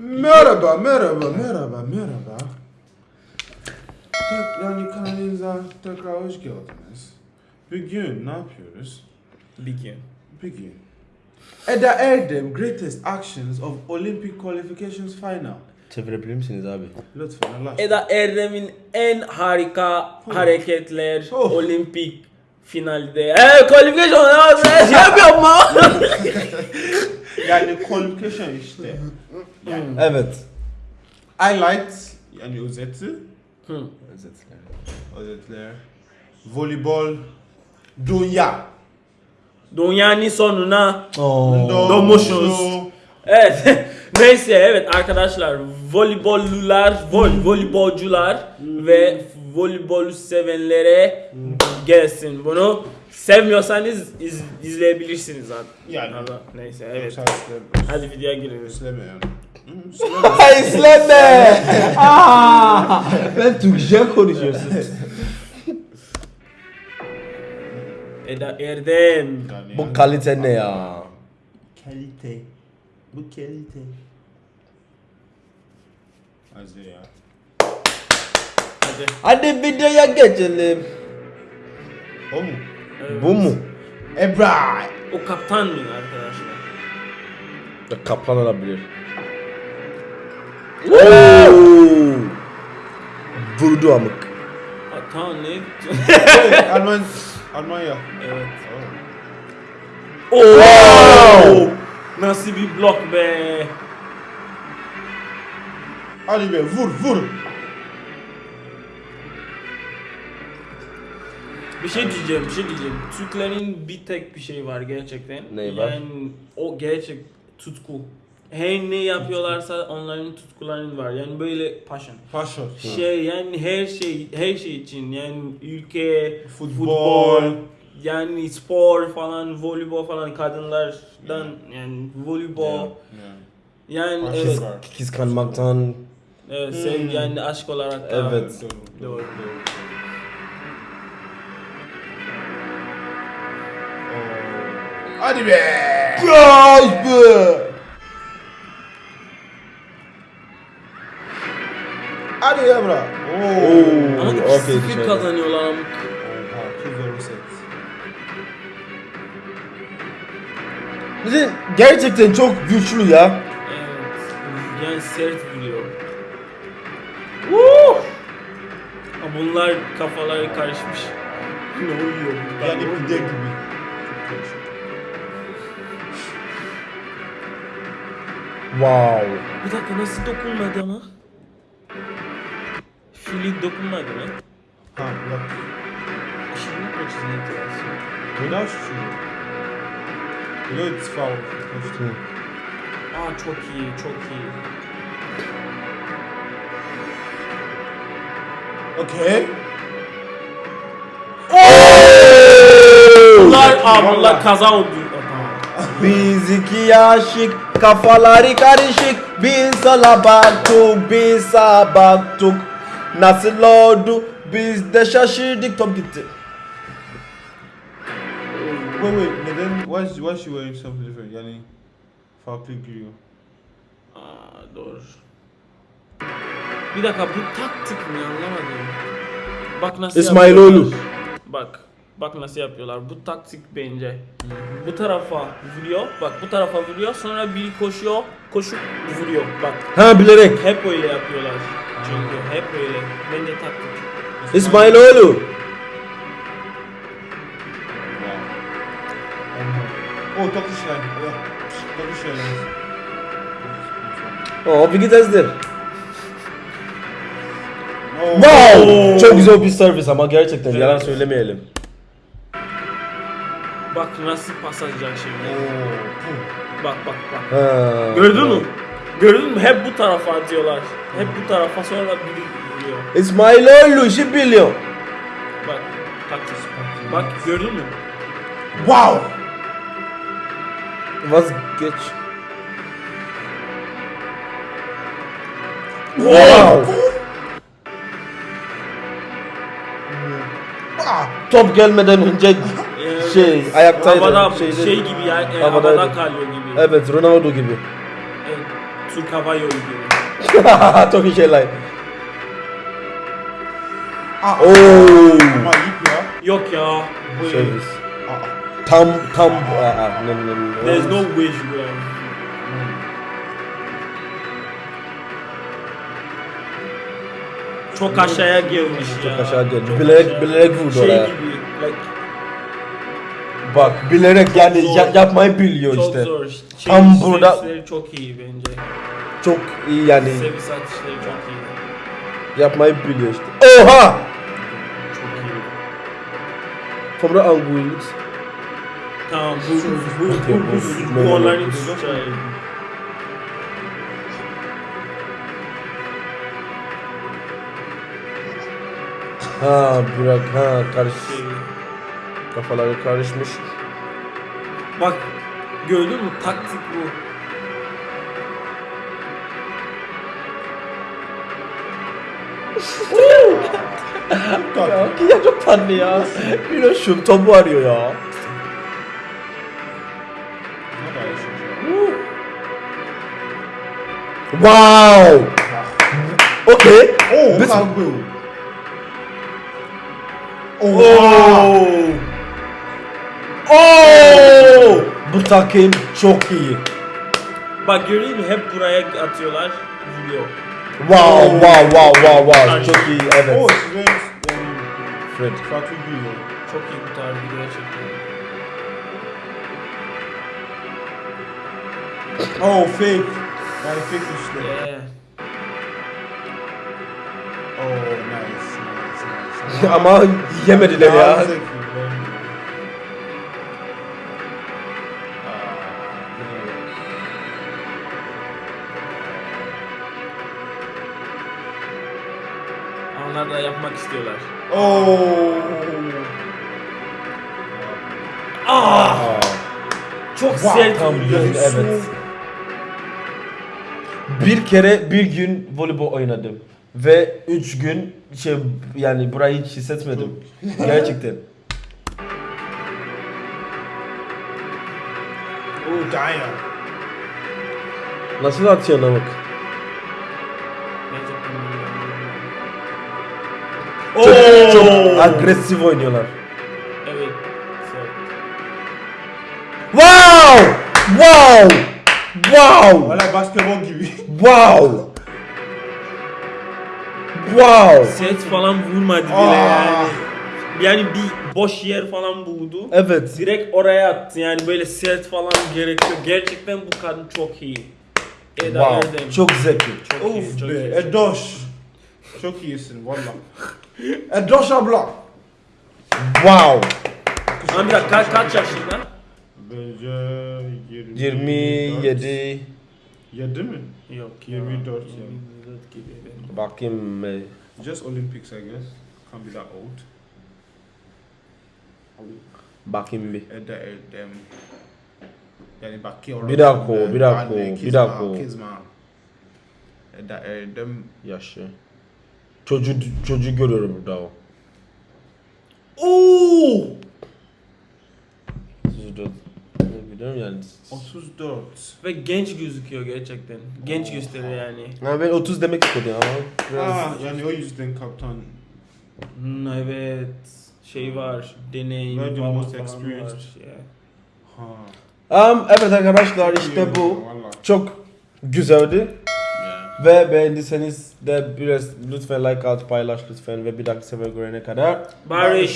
Merhaba, merhaba, merhaba, merhaba. Tek, yani kanalımıza tekrar hoş geldiniz. Bugün ne yapıyoruz? Big Bugün. Eda Erdem Greatest Actions of Olympic Qualifications Final. Çevirebilir misiniz abi? Lütfen Allah. Eda Erdem'in en harika hareketler Oh. olimpik finalde. Eee qualification şey yapıyorsun mu? Yani qualification işte. Yani Evet. highlights yani özeti. Hı. Özetler. Voleybol. Dünya. Dünyanın sonuna Oo. Domuşuz. Evet. Neyse evet arkadaşlar voleybollular, vol, voleybolcular ve voleybol sevenlere gelsin bunu. Sevmiyorsanız iz, izleyebilirsiniz zaten. Yani. Ama Neyse evet. Hadi videoya girelim. Yani. İzleme. Aa, ben Türkçe konuşuyorsun. Eda Erdem. Bu kalite ne ya? kalite. Bu kalite. Az ya. Hadi. Hadi videoya geçelim. O mu? Evet. Bu mu? Ebra. O kaptan mı arkadaşlar? Ya, Kaplan olabilir. Oo. Vurdu amık. Kaptan ne? Alman. Almanya. evet. Oh. Wow. Nasıl bir blok be? Hadi be vur vur. Bir şey diyeceğim, bir şey diyeceğim. Türklerin bir tek bir şey var gerçekten. Neyi var? Yani o gerçek tutku. Her ne yapıyorlarsa onların tutkularının var. Yani böyle passion. Passion. Şey yani her şey her şey için yani ülke, Futbol. yani spor falan, voleybol falan kadınlardan yani voleybol yani Passion evet, var. Kıskanmaktan. evet sev Hmm. yani aşk olarak da Evet. Doğru. Doğru. Doğru. Hadi be. Ay be. Hadi Ebra. Oo. Oo. Ama Okey, 2-0 dışarı. kazanıyorlar ama Oha, 2-0 set. Bizim gerçekten çok güçlü ya. Evet. Yani sert vuruyor. Woo! Ama Bunlar kafaları karışmış. ne oluyor? Yani pide gibi. Wow. Bir dakika nasıl dokunmadı ama? Fili dokunmadı mı? Ha, bak. Şimdi ne yapacağız Without shoe. You know it's foul. Koştu. Aa çok iyi, çok iyi. Okay. Bunlar, aa bunlar kaza oldu. Biz iki aşık, kafaları karışık. Biz ala baktık, biz sağa baktık. Nasıl oldu? Biz de şaşırdık. Top gitti. Wait wait. Neden? Why is, why is she wearing something different? Yani farklı giriyor. Aa doğru. Bir dakika bu taktik mi anlamadım. Bak nasıl İsmailoğlu. yapıyorlar. Bak. Bak nasıl yapıyorlar. Bu taktik bence. Bu tarafa vuruyor. Bak bu tarafa vuruyor. Sonra biri koşuyor. Koşup vuruyor. Bak. Ha bilerek. Hep öyle yapıyorlar. Çünkü hep öyle. Bence taktik. İsmailoğlu. Oh, takışlar. Oh, takışlar. O bir gidezdir. Oh. Wow! Çok güzel bir servis ama gerçekten yalan söylemeyelim. Bak nasıl pas atacak şimdi. Oh. Bak bak bak. Ha. Gördün mü? Gördün mü? Hep bu tarafa atıyorlar. Hep bu tarafa sonra biri vuruyor. İsmailoğlu işi biliyor. Bak taktik. Bak gördün mü? Wow. Vazgeç. Wow. Top gelmeden önce Ee, şey ayaktaydı. havada şeyde- şey gibi ya, e, havada kalıyor gibi. Evet Ronaldo gibi. Hava Yolu gibi. Çok iyi şeyler. Aa, Oo. Ama ayıp ya. Yok ya. Bu. Aa. Tam tam aa, no, no, no. There's no would have. Çok aşağıya gelmiş ya. Çok aşağı. Çok Bilerek- bilerek vurdu şey oraya. gibi. Like, Bak bilerek yani zor. ya- yapmayı biliyor çok işte. zor. Şey, Tam burada- servisleri çok iyi bence. Çok iyi yani Servis atışları çok iyi. yapmayı biliyor işte. Oha! Çok iyi. Sonra Anguillis. Tamam bu bu bu bu, bu- onların tutacağı. Ha bırak ha karış Şey. Kafaları karışmış. Bak gördün mü taktik bu. Ya, ya çok tatlı ya. Bir de şu topu arıyor ya. Wow! Okay. Oo, Biz- lan bu. Oo! Oo. Oo! Bu takım çok iyi. Bak musun hep buraya atıyorlar vuruyor. Wow, wow, wow, wow, wow. Çok iyi, evet. Oo, yani Fred. Fatih Gülüyor. Çok iyi kurtardı gerçekten. Oh, fake. Yani fake işte. Yeah. Oh, nice, nice, nice. Ama yemediler ya. İstiyorlar. Oo. Ah! Aa, Çok Wow, sert göz- evet. Bir kere bir gün voleybol oynadım. Ve üç gün şey yani burayı hiç hissetmedim. Gerçekten. Oh, damn. Nasıl atıyor namık? Çok, çok agresif oynuyorlar. Evet. Wow! Wow! Wow! Valla basketbol gibi. Wow! Wow! Set falan vurmadı bile Aa. yani. Yani bir boş yer falan buldu. Evet. Direkt oraya attı yani böyle set falan gerekiyor. Gerçekten bu kadın çok iyi. Eda Wow. Erdem. Çok zevkli. çok iyi, Of çok be, iyi. Edoş. Çok iyisin valla. Edoş abla. Wow! Ama bir dakika kaç, kaç yaşında? Bence 20, 27 7 mi? Yok 24 ya. 24 gibi. bakayım Just Olympics I guess. Can't be that old. bakayım bir. Eda Erdem. Yani bakıyor. Bir dakika, bir dakika, bir dakika. Kizma. Eda Erdem. Yaşı. Çocuğu çocuğu görüyorum burada o. Oo! Çocuğu Biliyorum yani. 34. Ve genç gözüküyor gerçekten. Genç gösteriyor yani. Ha, ben 30 demek istedim ama biraz... Aa, yani o yüzden kaptan. Hmm, evet. Şey var. Deneyim Very most experienced. var. Yeah. Ha. Um, evet arkadaşlar işte bu. Çok güzeldi. Ve beğendiyseniz de biraz lütfen like at, paylaş lütfen ve bir dahaki sefer görene kadar. Barış.